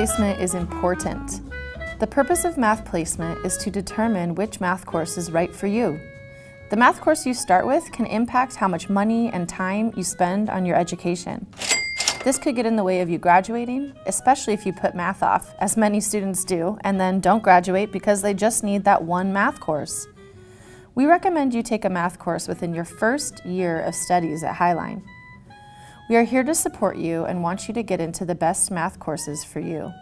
Placement is important. The purpose of math placement is to determine which math course is right for you. The math course you start with can impact how much money and time you spend on your education. This could get in the way of you graduating, especially if you put math off, as many students do, and then don't graduate because they just need that one math course. We recommend you take a math course within your first year of studies at Highline. We are here to support you and want you to get into the best math courses for you.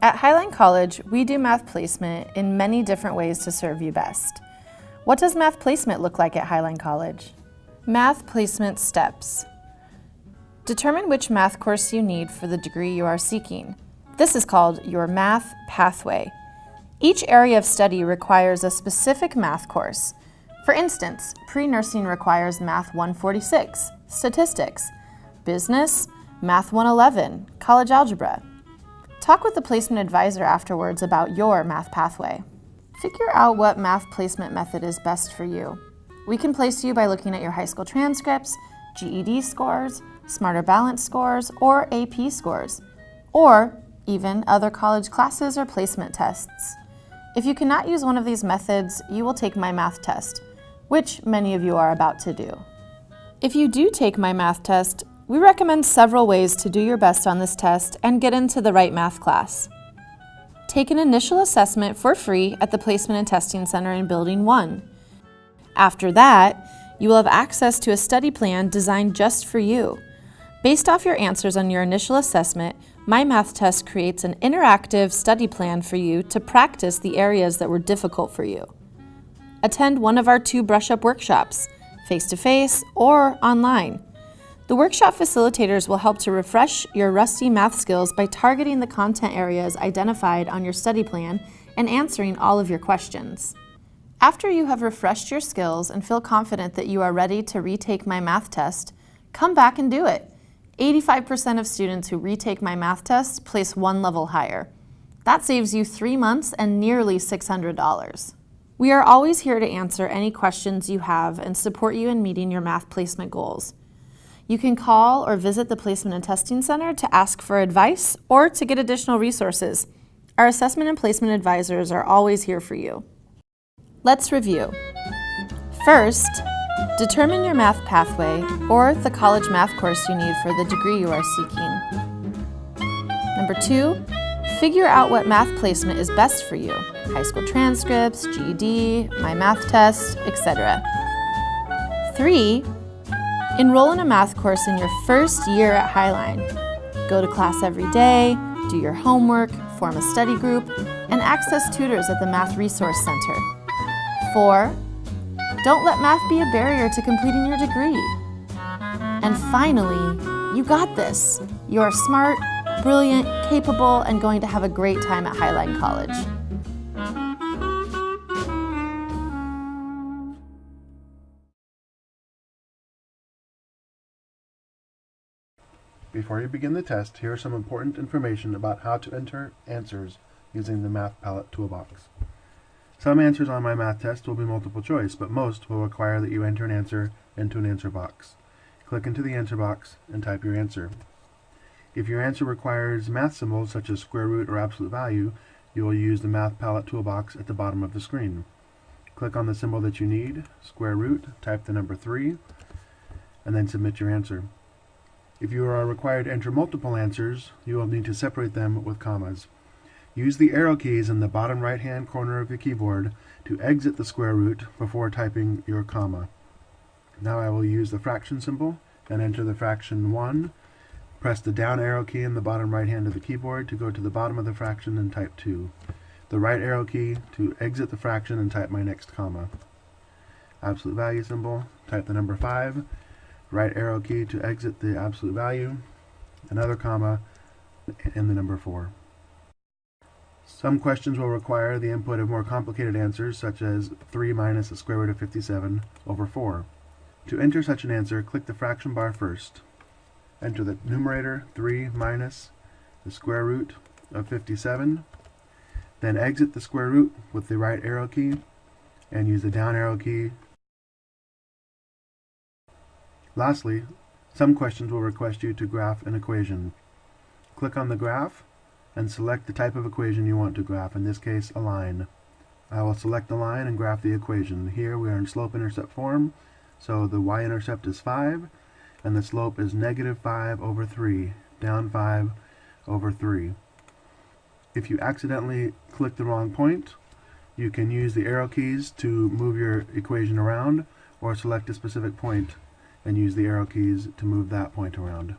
At Highline College, we do math placement in many different ways to serve you best. What does math placement look like at Highline College? Math placement steps. Determine which math course you need for the degree you are seeking. This is called your math pathway. Each area of study requires a specific math course. For instance, pre-nursing requires Math 146, Statistics, Business, Math 111, College Algebra. Talk with the placement advisor afterwards about your math pathway. Figure out what math placement method is best for you. We can place you by looking at your high school transcripts, GED scores, Smarter Balance scores, or AP scores, or even other college classes or placement tests. If you cannot use one of these methods, you will take my math test, which many of you are about to do. If you do take my math test, we recommend several ways to do your best on this test and get into the right math class. Take an initial assessment for free at the Placement and Testing Center in Building 1. After that, you will have access to a study plan designed just for you. Based off your answers on your initial assessment, My Math Test creates an interactive study plan for you to practice the areas that were difficult for you. Attend one of our two brush up workshops, face-to-face -face or online. The workshop facilitators will help to refresh your rusty math skills by targeting the content areas identified on your study plan and answering all of your questions. After you have refreshed your skills and feel confident that you are ready to retake my math test, come back and do it. 85% of students who retake my math test place one level higher. That saves you three months and nearly $600. We are always here to answer any questions you have and support you in meeting your math placement goals. You can call or visit the Placement and Testing Center to ask for advice or to get additional resources. Our assessment and placement advisors are always here for you. Let's review. First, Determine your math pathway or the college math course you need for the degree you are seeking. Number two, figure out what math placement is best for you. High school transcripts, GED, My Math Test, etc. Three, enroll in a math course in your first year at Highline. Go to class every day, do your homework, form a study group, and access tutors at the Math Resource Center. Four, don't let math be a barrier to completing your degree. And finally, you got this. You are smart, brilliant, capable, and going to have a great time at Highline College. Before you begin the test, here is some important information about how to enter answers using the Math Palette Toolbox. Some answers on my math test will be multiple choice, but most will require that you enter an answer into an answer box. Click into the answer box and type your answer. If your answer requires math symbols such as square root or absolute value, you will use the Math Palette toolbox at the bottom of the screen. Click on the symbol that you need, square root, type the number 3, and then submit your answer. If you are required to enter multiple answers, you will need to separate them with commas. Use the arrow keys in the bottom right hand corner of your keyboard to exit the square root before typing your comma. Now I will use the fraction symbol and enter the fraction 1. Press the down arrow key in the bottom right hand of the keyboard to go to the bottom of the fraction and type 2. The right arrow key to exit the fraction and type my next comma. Absolute value symbol, type the number 5. Right arrow key to exit the absolute value. Another comma, and the number 4. Some questions will require the input of more complicated answers, such as 3 minus the square root of 57 over 4. To enter such an answer, click the fraction bar first. Enter the numerator 3 minus the square root of 57. Then exit the square root with the right arrow key and use the down arrow key. Lastly, some questions will request you to graph an equation. Click on the graph and select the type of equation you want to graph, in this case a line. I will select the line and graph the equation. Here we are in slope-intercept form, so the y-intercept is 5, and the slope is negative 5 over 3, down 5 over 3. If you accidentally click the wrong point, you can use the arrow keys to move your equation around, or select a specific point and use the arrow keys to move that point around.